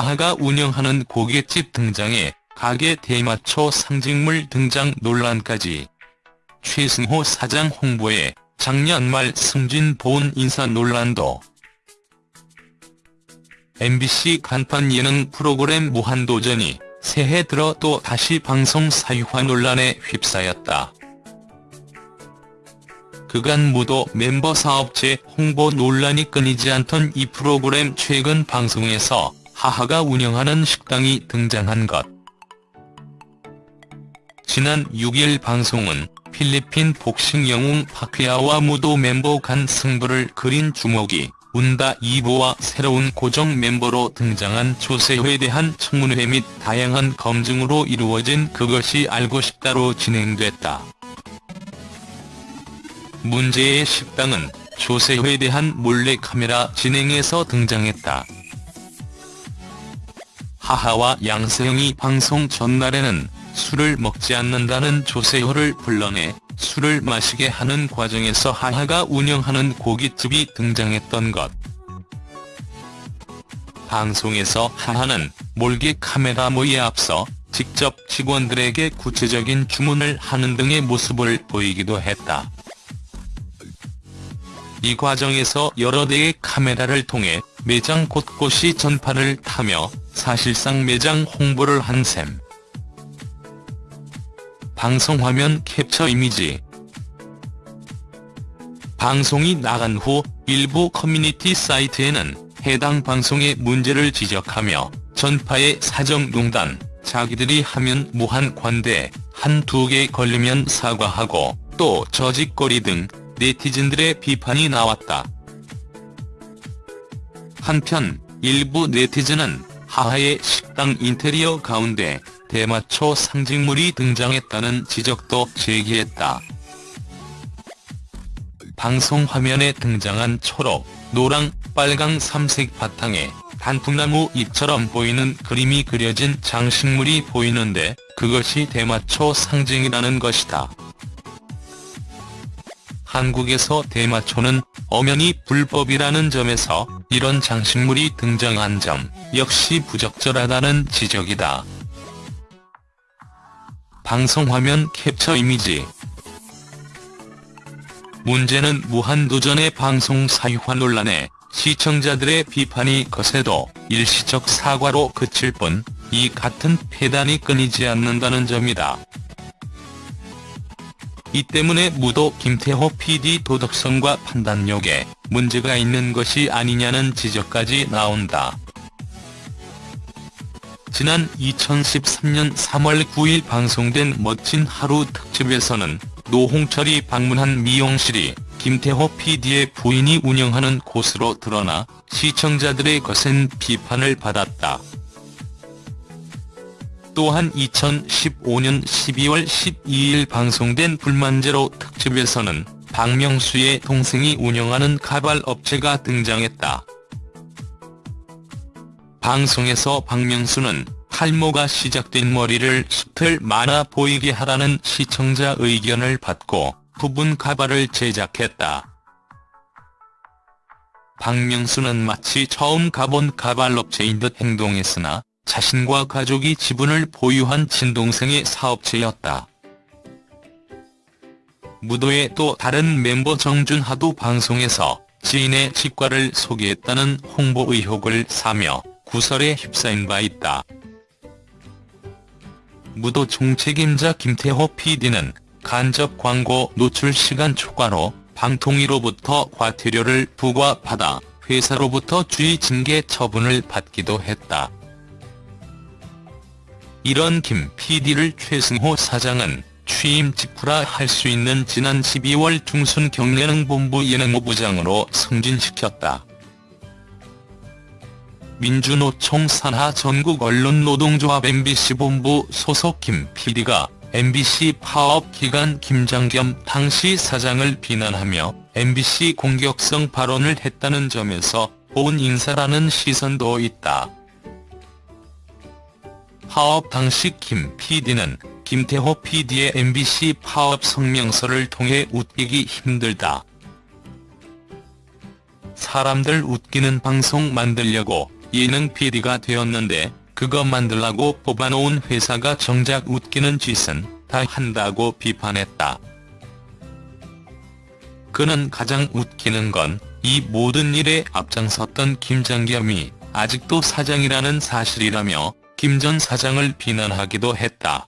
하하가 운영하는 고깃집 등장에 가게 대마초 상징물 등장 논란까지. 최승호 사장 홍보에 작년 말 승진 보훈 인사 논란도. MBC 간판 예능 프로그램 무한도전이 새해 들어 또 다시 방송 사유화 논란에 휩싸였다. 그간 무도 멤버 사업체 홍보 논란이 끊이지 않던 이 프로그램 최근 방송에서 하하가 운영하는 식당이 등장한 것. 지난 6일 방송은 필리핀 복싱 영웅 파퀴아와 무도 멤버 간 승부를 그린 주목이 운다 2부와 새로운 고정 멤버로 등장한 조세호에 대한 청문회 및 다양한 검증으로 이루어진 그것이 알고 싶다로 진행됐다. 문제의 식당은 조세호에 대한 몰래카메라 진행에서 등장했다. 하하와 양세형이 방송 전날에는 술을 먹지 않는다는 조세호를 불러내 술을 마시게 하는 과정에서 하하가 운영하는 고깃집이 등장했던 것. 방송에서 하하는 몰개 카메라 모에 앞서 직접 직원들에게 구체적인 주문을 하는 등의 모습을 보이기도 했다. 이 과정에서 여러 대의 카메라를 통해 매장 곳곳이 전파를 타며 사실상 매장 홍보를 한 셈. 방송화면 캡처 이미지 방송이 나간 후 일부 커뮤니티 사이트에는 해당 방송의 문제를 지적하며 전파의 사정농단, 자기들이 하면 무한 관대, 한 두 개 걸리면 사과하고 또 저짓거리 등 네티즌들의 비판이 나왔다. 한편 일부 네티즌은 하하의 식당 인테리어 가운데 대마초 상징물이 등장했다는 지적도 제기했다. 방송 화면에 등장한 초록, 노랑, 빨강 삼색 바탕에 단풍나무 잎처럼 보이는 그림이 그려진 장식물이 보이는데 그것이 대마초 상징이라는 것이다. 한국에서 대마초는 엄연히 불법이라는 점에서 이런 장식물이 등장한 점 역시 부적절하다는 지적이다. 방송화면 캡처 이미지 문제는 무한도전의 방송 사유화 논란에 시청자들의 비판이 거세도 일시적 사과로 그칠 뿐 이 같은 폐단이 끊이지 않는다는 점이다. 이 때문에 무도 김태호 PD 도덕성과 판단력에 문제가 있는 것이 아니냐는 지적까지 나온다. 지난 2013년 3월 9일 방송된 멋진 하루 특집에서는 노홍철이 방문한 미용실이 김태호 PD의 부인이 운영하는 곳으로 드러나 시청자들의 거센 비판을 받았다. 또한 2015년 12월 12일 방송된 불만제로 특집에서는 박명수의 동생이 운영하는 가발 업체가 등장했다. 방송에서 박명수는 탈모가 시작된 머리를 숱을 많아 보이게 하라는 시청자 의견을 받고 부분 가발을 제작했다. 박명수는 마치 처음 가본 가발 업체인 듯 행동했으나 자신과 가족이 지분을 보유한 친동생의 사업체였다. 무도의 또 다른 멤버 정준하도 방송에서 지인의 치과를 소개했다는 홍보 의혹을 사며 구설에 휩싸인 바 있다. 무도 총책임자 김태호 PD는 간접 광고 노출 시간 초과로 방통위로부터 과태료를 부과받아 회사로부터 주의 징계 처분을 받기도 했다. 이런 김 PD를 최승호 사장은 취임 직후라 할 수 있는 지난 12월 중순 경례능본부 예능부부장으로 승진시켰다. 민주노총 산하 전국 언론노동조합 MBC 본부 소속 김 PD가 MBC 파업 기간 김장 겸 당시 사장을 비난하며 MBC 공격성 발언을 했다는 점에서 본 인사라는 시선도 있다. 파업 당시 김 PD는 김태호 PD의 MBC 파업 성명서를 통해 웃기기 힘들다. 사람들 웃기는 방송 만들려고 예능 PD가 되었는데 그거 만들라고 뽑아놓은 회사가 정작 웃기는 짓은 다 한다고 비판했다. 그는 가장 웃기는 건 이 모든 일에 앞장섰던 김장겸이 아직도 사장이라는 사실이라며 김 전 사장을 비난하기도 했다.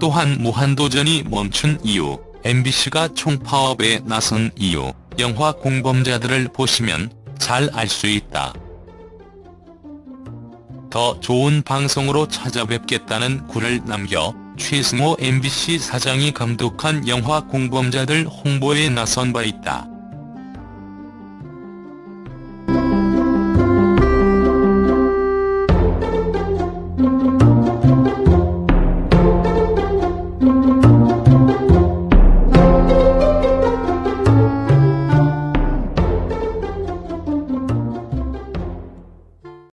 또한 무한도전이 멈춘 이유, MBC가 총파업에 나선 이유, 영화 공범자들을 보시면 잘 알 수 있다. 더 좋은 방송으로 찾아뵙겠다는 글을 남겨 최승호 MBC 사장이 감독한 영화 공범자들 홍보에 나선 바 있다.